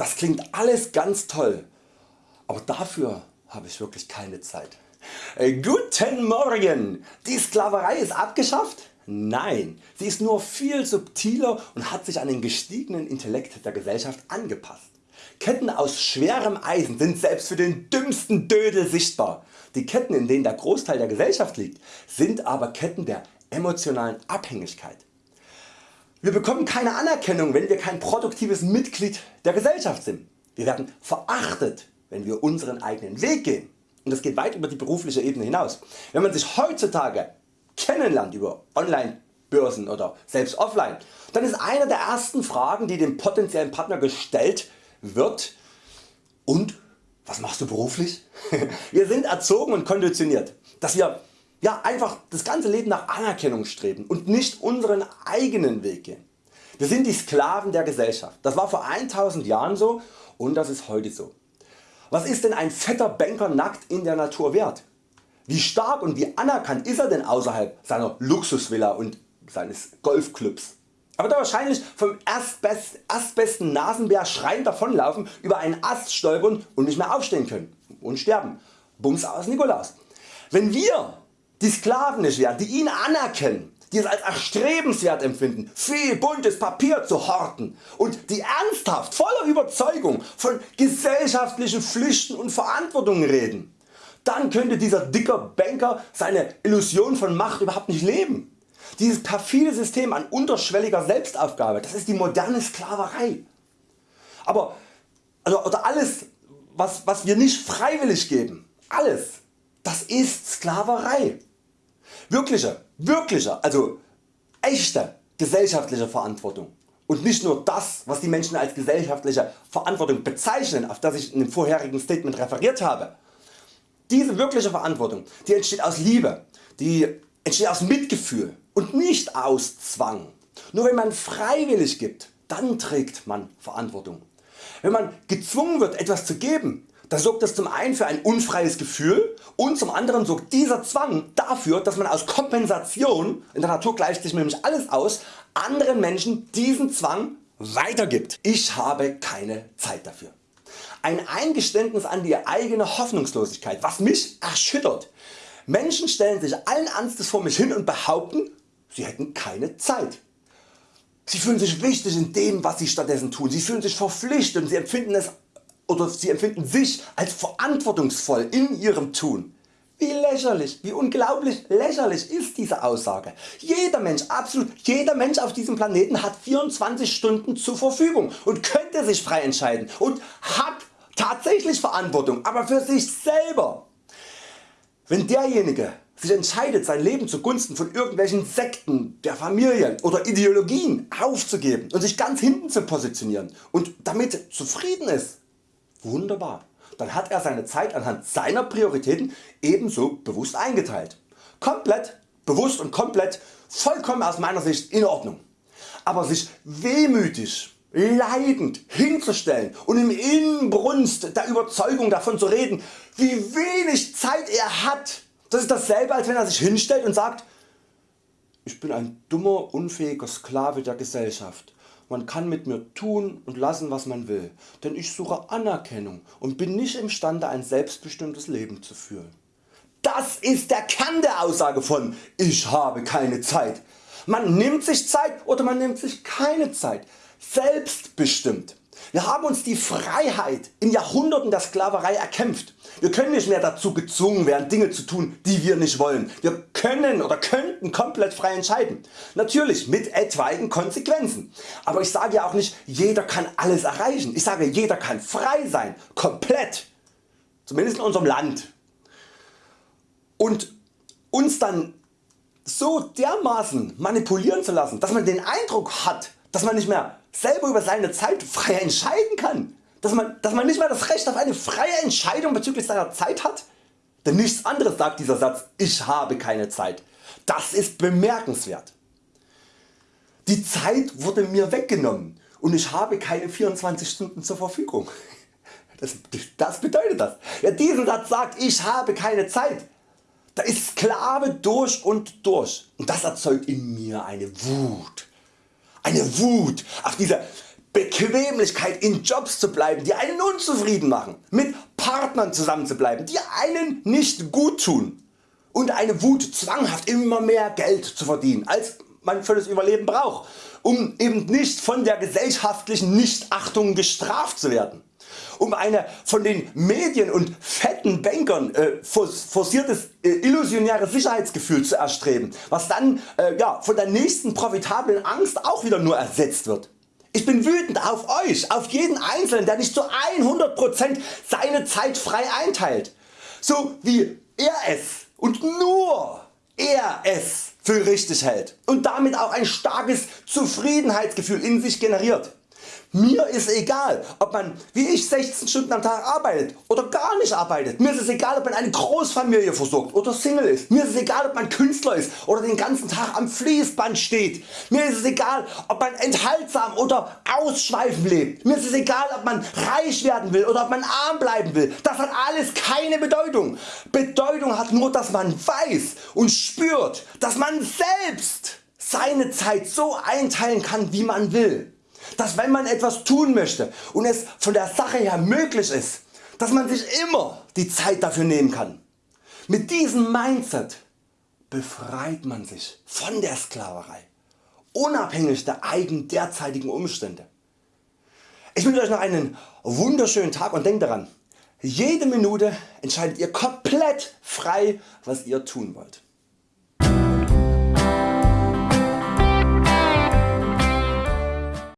das klingt alles ganz toll, aber dafür habe ich wirklich keine Zeit. Äh, guten Morgen! Die Sklaverei ist abgeschafft? Nein, sie ist nur viel subtiler und hat sich an den gestiegenen Intellekt der Gesellschaft angepasst. Ketten aus schwerem Eisen sind selbst für den dümmsten Dödel sichtbar. Die Ketten in denen der Großteil der Gesellschaft liegt, sind aber Ketten der emotionalen Abhängigkeit. Wir bekommen keine Anerkennung wenn wir kein produktives Mitglied der Gesellschaft sind. Wir werden verachtet wenn wir unseren eigenen Weg gehen und das geht weit über die berufliche Ebene hinaus. Wenn man sich heutzutage kennenlernt über Online Börsen oder selbst offline, dann ist eine der ersten Fragen die dem potenziellen Partner gestellt wird und was machst du beruflich? wir sind erzogen und konditioniert, dass wir ja, einfach das ganze Leben nach Anerkennung streben und nicht unseren eigenen Weg gehen. Wir sind die Sklaven der Gesellschaft. Das war vor 1000 Jahren so und das ist heute so. Was ist denn ein fetter Banker nackt in der Natur wert? Wie stark und wie anerkannt ist er denn außerhalb seiner Luxusvilla und seines Golfclubs? Aber da wahrscheinlich vom erstbest, erstbesten Nasenbär schreiend davonlaufen, über einen Ast stolpern und nicht mehr aufstehen können und sterben. Bums aus Nikolaus. Wenn wir die Sklaven nicht wären, die ihn anerkennen, die es als erstrebenswert empfinden, viel buntes Papier zu horten und die ernsthaft voller Überzeugung von gesellschaftlichen Pflichten und Verantwortungen reden, dann könnte dieser dicke Banker seine Illusion von Macht überhaupt nicht leben. Dieses perfide System an unterschwelliger Selbstaufgabe, das ist die moderne Sklaverei. Aber also, oder alles was, was wir nicht freiwillig geben, alles, das ist Sklaverei. Wirkliche, wirkliche, also echte gesellschaftliche Verantwortung und nicht nur das was die Menschen als gesellschaftliche Verantwortung bezeichnen auf das ich in dem vorherigen Statement referiert habe. Diese wirkliche Verantwortung die entsteht aus Liebe, die entsteht aus Mitgefühl und nicht aus Zwang. Nur wenn man freiwillig gibt, dann trägt man Verantwortung. Wenn man gezwungen wird etwas zu geben, dann sorgt das zum einen für ein unfreies Gefühl und zum anderen sorgt dieser Zwang dafür dass man aus Kompensation, in der Natur gleicht sich nämlich alles aus, anderen Menschen diesen Zwang weitergibt. Ich habe keine Zeit dafür. Ein Eingeständnis an die eigene Hoffnungslosigkeit was mich erschüttert. Menschen stellen sich allen Ernstes vor mich hin und behaupten sie hätten keine Zeit. Sie fühlen sich wichtig in dem was sie stattdessen tun, sie fühlen sich verpflichtet und sie empfinden es oder sie empfinden sich als verantwortungsvoll in ihrem Tun. Wie lächerlich, wie unglaublich lächerlich ist diese Aussage. Jeder Mensch, absolut jeder Mensch auf diesem Planeten hat 24 Stunden zur Verfügung und könnte sich frei entscheiden und hat tatsächlich Verantwortung, aber für sich selber. Wenn derjenige sich entscheidet sein Leben zugunsten von irgendwelchen Sekten, der Familien oder Ideologien aufzugeben und sich ganz hinten zu positionieren und damit zufrieden ist, Wunderbar. Dann hat er seine Zeit anhand seiner Prioritäten ebenso bewusst eingeteilt. Komplett, bewusst und komplett, vollkommen aus meiner Sicht in Ordnung. Aber sich wehmütig, leidend hinzustellen und im Inbrunst der Überzeugung davon zu reden, wie wenig Zeit er hat, das ist dasselbe als wenn er sich hinstellt und sagt, ich bin ein dummer, unfähiger Sklave der Gesellschaft man kann mit mir tun und lassen was man will, denn ich suche Anerkennung und bin nicht imstande ein selbstbestimmtes Leben zu führen. Das ist der Kern der Aussage von Ich habe keine Zeit. Man nimmt sich Zeit oder man nimmt sich keine Zeit. Selbstbestimmt. Wir haben uns die Freiheit in Jahrhunderten der Sklaverei erkämpft. Wir können nicht mehr dazu gezwungen werden Dinge zu tun die wir nicht wollen. Wir können oder könnten komplett frei entscheiden. Natürlich mit etwaigen Konsequenzen. Aber ich sage ja auch nicht jeder kann alles erreichen. Ich sage jeder kann frei sein. Komplett. Zumindest in unserem Land. Und uns dann so dermaßen manipulieren zu lassen, dass man den Eindruck hat, dass man nicht mehr selber über seine Zeit frei entscheiden kann, dass man, dass man nicht mehr das Recht auf eine freie Entscheidung bezüglich seiner Zeit hat? Denn nichts anderes sagt dieser Satz, ich habe keine Zeit. Das ist bemerkenswert. Die Zeit wurde mir weggenommen und ich habe keine 24 Stunden zur Verfügung. Das, das bedeutet das. Wer diesen Satz sagt, ich habe keine Zeit, da ist Sklave durch und durch und das erzeugt in mir eine Wut eine Wut auf diese Bequemlichkeit in Jobs zu bleiben die einen unzufrieden machen, mit Partnern zusammenzubleiben die einen nicht gut tun und eine Wut zwanghaft immer mehr Geld zu verdienen als man für das Überleben braucht, um eben nicht von der gesellschaftlichen Nichtachtung gestraft zu werden um eine von den Medien und fetten Bankern äh, forciertes äh, illusionäres Sicherheitsgefühl zu erstreben, was dann äh, ja, von der nächsten profitablen Angst auch wieder nur ersetzt wird. Ich bin wütend auf Euch, auf jeden Einzelnen der nicht zu 100% seine Zeit frei einteilt, so wie er es und nur er es für richtig hält und damit auch ein starkes Zufriedenheitsgefühl in sich generiert. Mir ist egal ob man wie ich 16 Stunden am Tag arbeitet oder gar nicht arbeitet. Mir ist es egal ob man eine Großfamilie versorgt oder Single ist. Mir ist es egal ob man Künstler ist oder den ganzen Tag am Fließband steht. Mir ist es egal ob man enthaltsam oder ausschweifend lebt. Mir ist es egal ob man reich werden will oder ob man arm bleiben will. Das hat alles keine Bedeutung. Bedeutung hat nur dass man weiß und spürt dass man selbst seine Zeit so einteilen kann wie man will dass wenn man etwas tun möchte und es von der Sache her möglich ist, dass man sich immer die Zeit dafür nehmen kann. Mit diesem Mindset befreit man sich von der Sklaverei, unabhängig der eigenen derzeitigen Umstände. Ich wünsche Euch noch einen wunderschönen Tag und denkt daran, jede Minute entscheidet ihr komplett frei was ihr tun wollt.